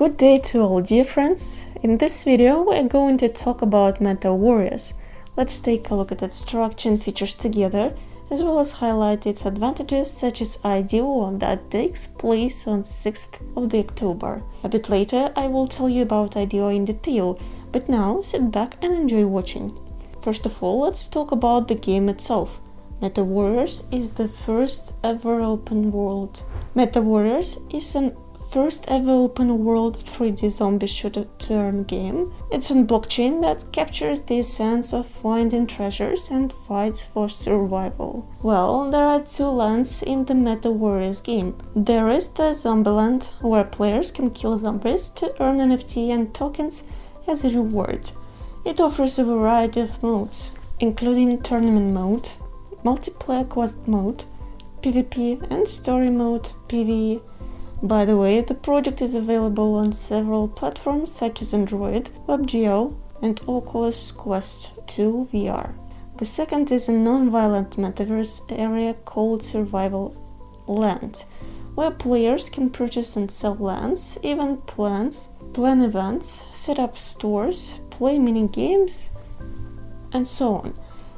Good day to all dear friends. In this video we're going to talk about Meta Warriors. Let's take a look at its structure and features together, as well as highlight its advantages such as IDO that takes place on 6th of October. A bit later I will tell you about IDO in detail, but now sit back and enjoy watching. First of all, let's talk about the game itself. Meta Warriors is the first ever open world. Meta Warriors is an first ever open world 3D zombie shooter turn game. It's on blockchain that captures the essence of finding treasures and fights for survival. Well, there are two lands in the Meta Warriors game. There is the Zombie Land, where players can kill zombies to earn NFT and tokens as a reward. It offers a variety of modes, including tournament mode, multiplayer quest mode, PvP and story mode, PvE, by the way, the project is available on several platforms such as Android, WebGL and Oculus Quest 2 VR. The second is a non-violent metaverse area called Survival Land, where players can purchase and sell lands, event plans, plan events, set up stores, play mini games, and so on.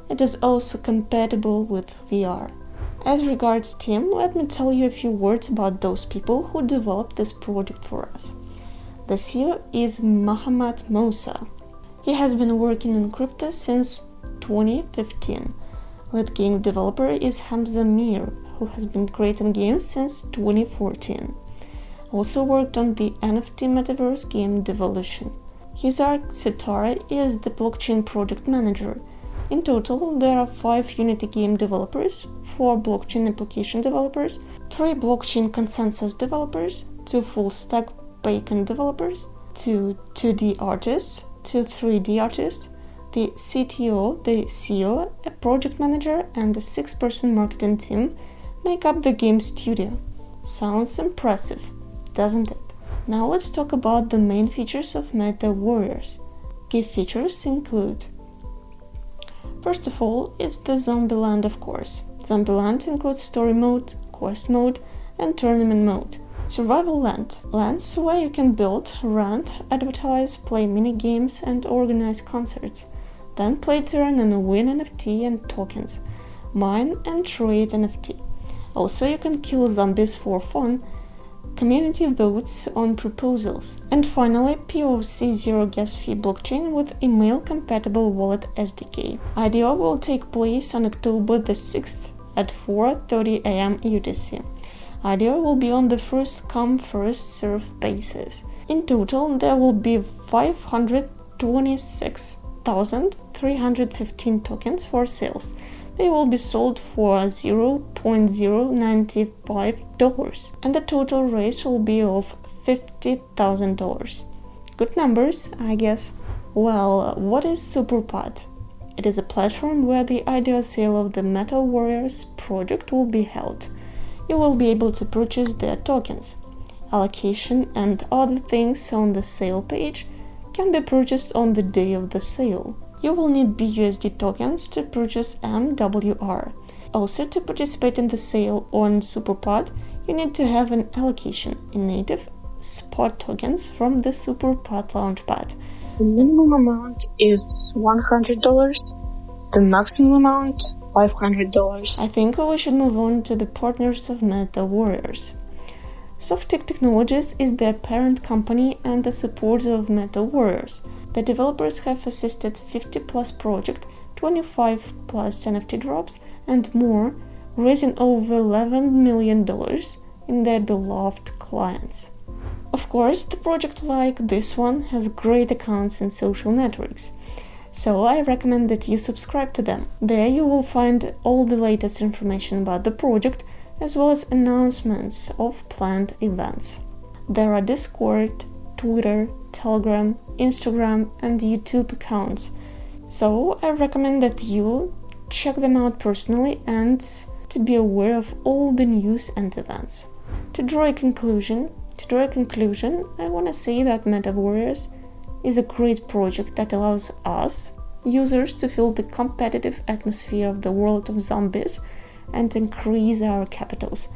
It is also compatible with VR. As regards Team, let me tell you a few words about those people who developed this project for us. The CEO is Mohammad Mousa. He has been working in crypto since 2015. Lead game developer is Hamza Mir, who has been creating games since 2014. Also worked on the NFT metaverse game Devolution. His Hizar Sitara is the blockchain project manager in total, there are 5 Unity game developers, 4 blockchain application developers, 3 blockchain consensus developers, 2 full-stack backend developers, 2 2D artists, 2 3D artists, the CTO, the CEO, a project manager and a 6-person marketing team make up the game studio. Sounds impressive, doesn't it? Now let's talk about the main features of Meta Warriors. Key features include First of all, it's the Zombieland of course. Zombieland includes story mode, quest mode and tournament mode. Survival Land – lands where you can build, rent, advertise, play mini-games and organize concerts. Then play to earn and win NFT and tokens. Mine and trade NFT. Also you can kill zombies for fun community votes on proposals, and finally POC Zero Gas Fee blockchain with email-compatible wallet SDK. IDO will take place on October the 6th at 4.30 am UTC. IDO will be on the first-come, first-served basis. In total, there will be 526,315 tokens for sales, they will be sold for $0.095 and the total raise will be of $50,000. Good numbers, I guess. Well, what is Superpod? It is a platform where the IDO sale of the Meta Warriors project will be held. You will be able to purchase their tokens. Allocation and other things on the sale page can be purchased on the day of the sale you will need BUSD tokens to purchase MWR. Also, to participate in the sale on Superpod, you need to have an allocation in native spot tokens from the Superpod Launchpad. The minimum amount is $100, the maximum amount $500. I think we should move on to the partners of Meta Warriors. Softick Technologies is the parent company and a supporter of Meta Warriors. The developers have assisted 50 plus projects, 25 plus NFT drops, and more, raising over $11 million in their beloved clients. Of course, the project like this one has great accounts in social networks, so I recommend that you subscribe to them. There you will find all the latest information about the project as well as announcements of planned events. There are Discord, Twitter, Telegram, Instagram and YouTube accounts. So I recommend that you check them out personally and to be aware of all the news and events. To draw a conclusion, to draw a conclusion, I want to say that Meta Warriors is a great project that allows us, users, to feel the competitive atmosphere of the world of zombies and increase our capitals.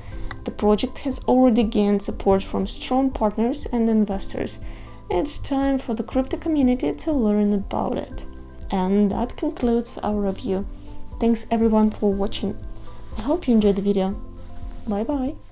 The project has already gained support from strong partners and investors. It's time for the crypto community to learn about it. And that concludes our review. Thanks everyone for watching. I hope you enjoyed the video. Bye bye.